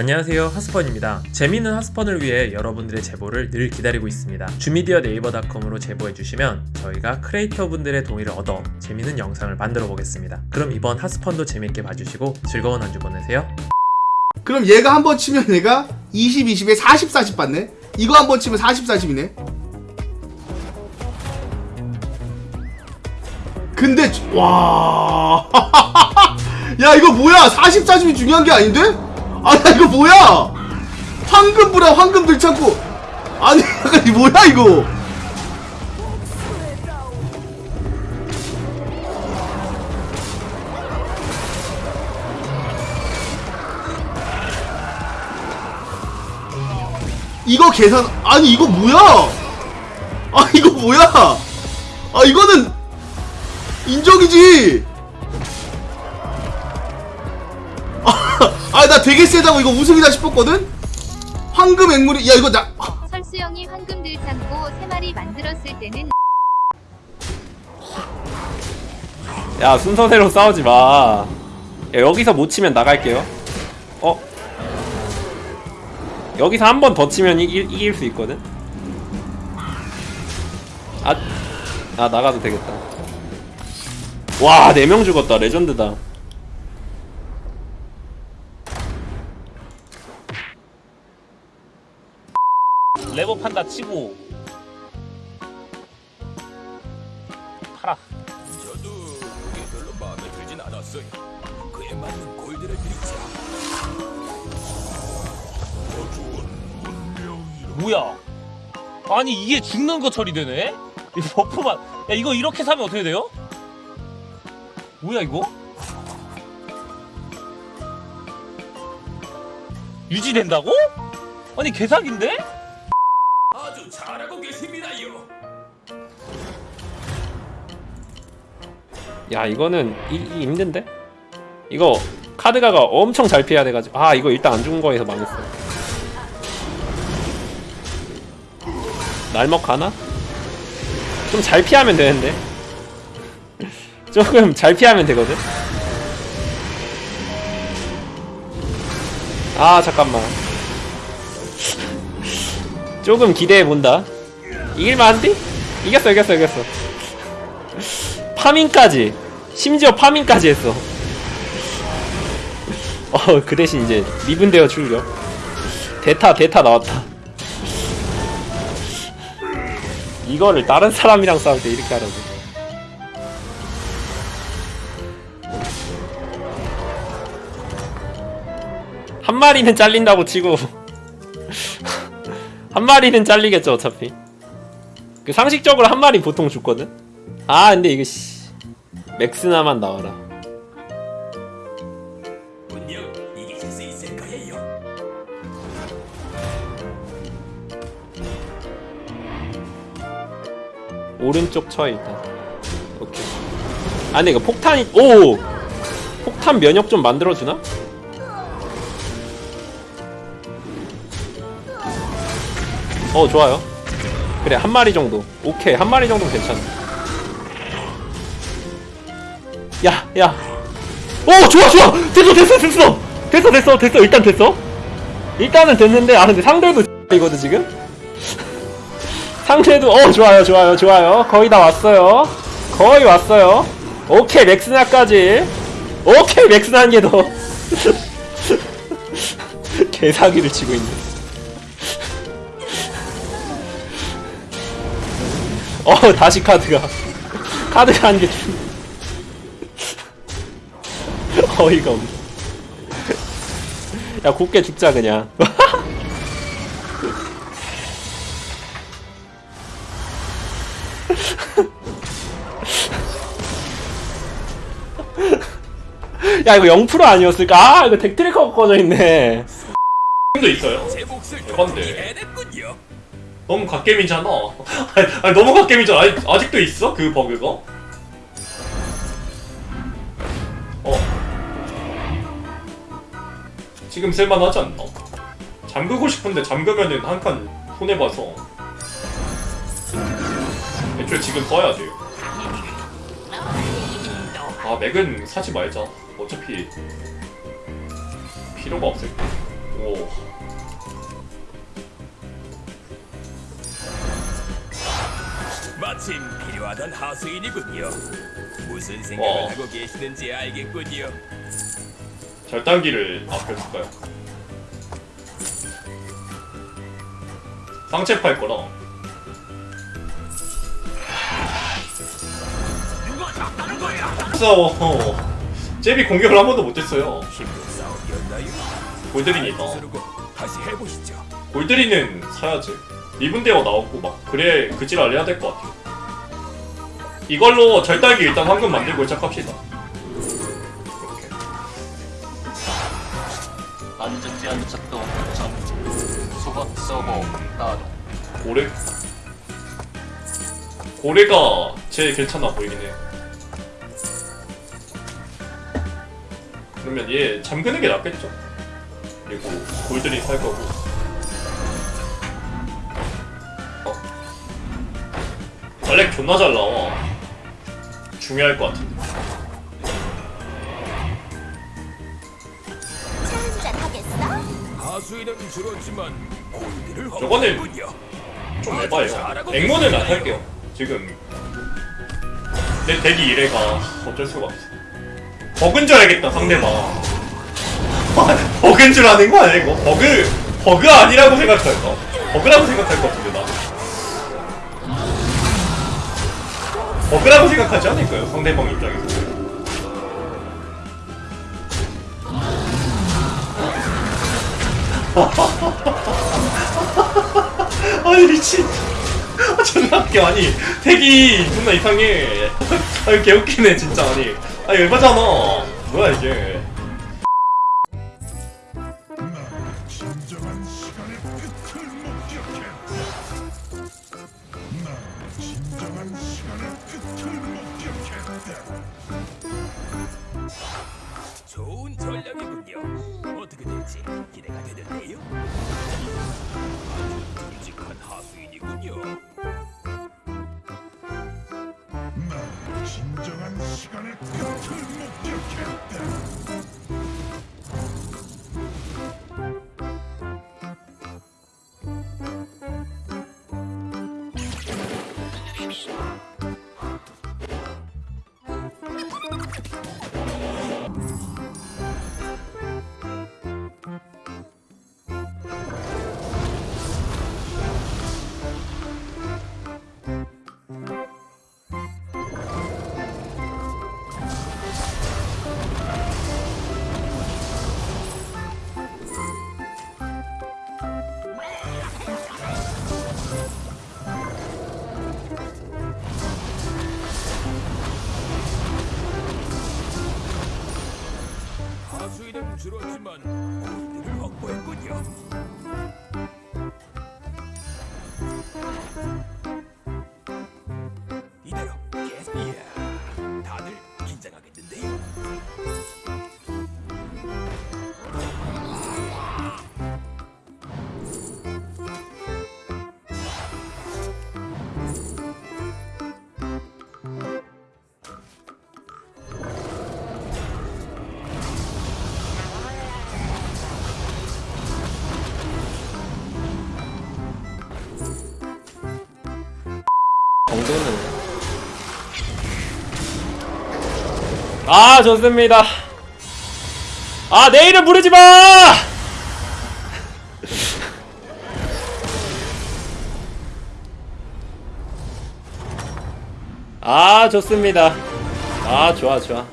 안녕하세요 하스펀입니다 재미있는 하스펀을 위해 여러분들의 제보를 늘 기다리고 있습니다 주미디어 네이버닷컴으로 제보해주시면 저희가 크리에이터 분들의 동의를 얻어 재미있는 영상을 만들어 보겠습니다 그럼 이번 하스펀도 재밌게 봐주시고 즐거운 한 주 보내세요 그럼 얘가 한 번 치면 얘가 20, 20에 40, 40 받네? 이거 한 번 치면 40, 40이네? 근데, 주- 와. 야, 이거 뭐야? 40, 40이 중요한 게 아닌데? 아, 야, 이거 뭐야? 황금 들창고. 아니, 약간 이 뭐야, 이거? 이거 계산 아니 이거 뭐야? 아 이거 뭐야? 아 이거는 인정이지. 아 나 되게 세다고 이거 우승이다 싶었거든. 황금 앵무리 야 이거 나 설수영이 황금 들 창고 세 마리 만들었을 때는 야 순서대로 싸우지 마. 야, 여기서 못 치면 나갈게요. 어? 여기서 한 번 더 치면 이길, 이길 수 있거든. 아, 아 나가도 되겠다. 와, 네명 죽었다. 레전드다. 레버 판다 치고 팔아. 저도 그게 별로 마음에 들진 않았어요. 그에 맞는 골드를 드리자. 뭐야? 아니 이게 죽는 거 처리되네? 이 버프만 야 이거 이렇게 사면 어떻게 돼요? 뭐야 이거? 유지된다고? 아니 개사기인데? 야 이거는 이, 이 힘든데? 이거 카드가가 엄청 잘 피해야 돼가지고. 아 이거 일단 안 죽은 거에서 망했어. 날먹 가나? 좀 잘 피하면 되는데. 조금 잘 피하면 되거든. 아 잠깐만. 조금 기대해본다. 이길만한데? 이겼어 이겼어 이겼어 파밍까지. 심지어 파밍까지 했어. 어 그 대신 이제 미분되어 출격. 대타 대타 나왔다. 이거를 다른 사람이랑 싸울 때 이렇게 하라고. 한 마리는 잘린다고 치고. 한 마리는 잘리겠죠 어차피. 그 상식적으로 한 마리 보통 죽거든? 아 근데 이거 씨 맥스나만 나와라. 오른쪽 쳐 일단 오케이. 아 근데 이거 폭탄이 오! 폭탄 면역 좀 만들어주나? 어 좋아요. 그래 한 마리 정도. 오케이 한 마리 정도 괜찮아 야 야. 오 좋아 좋아. 됐어 됐어 됐어. 됐어 됐어 됐어. 일단 됐어. 일단은 됐는데 아 근데 상대도 이거든 지금? 상대도 어 좋아요 좋아요 좋아요. 거의 다 왔어요. 거의 왔어요. 오케이 맥스나까지. 오케이 맥스나 한 개 더. 개사기를 치고 있네. 어 다시 카드가. 카드가 한 개. 주... 어이가 없네 야 곱게 죽자 그냥 야 이거 0% 아니었을까? 아 이거 덱트리커가 꺼져 있네. 도 있어요 건데. 너무 갓겜이잖아 아니, 아니 너무 갓겜이잖아 아니, 아직도 있어? 그 버그가? 지금 쓸만하지 않나? 잠그고 싶은데 잠그면은 한 칸 손해봐서 애초에 지금 써야 돼요 아 맥은 사지 말자 어차피 필요가 없을 오. 마침 필요하던 하수인이군요. 무슨 생각을 와. 하고 계시는지 알겠군요. 절단기를 아껴줄까요? 상체 팔 거라. 싸워. 제비 공격을 한 번도 못했어요. 힘든 싸움이었나요? 골드린이 있다. 서르고 다시 해보시죠. 골드린은 사야지. 리븐데어 나오고 막 그래 그지랄 해야 될 것 같아. 이걸로 절단기 일단 황금 만들고 시작합시다. 안전지 안착도 점 수박 서버 따로 고래 고래가 제일 괜찮아 보이긴 해요. 그러면 얘 잠그는 게 낫겠죠? 그리고 골드린 살 거고. 어. 알렉 존나 잘 나와. 중요할 것 같은데. 하수인은 줄었지만 골드를 저거는. 좀 에바예요. 앵무는 안 할게요. 지금 내 대기 이래가 어쩔 수가 없어. 버그인 줄 알겠다 상대방. 버그인 줄 아는 거 아니야 이거? 버그 버그 아니라고 생각할까? 버그라고 생각할 것 같은데 나. 버그라고 생각하지 않을까요? 상대방 입장에서. 아니 미친. 아, 존나 웃겨. 아니 택이 존나 이상해. 아니 개웃기네 진짜. 아니 아 열받잖아. 뭐야 이게 좋은 전략이군요. 어떻게 될지 기대가 되는데요. 아주 듬직한 하수인이군요. 나 진정한 시간의 끝을 목격했다. 줄었지만 골드를 확보했군요. 정도는. 아 좋습니다. 아 내일은 부르지마! 아 좋습니다. 아 좋아 좋아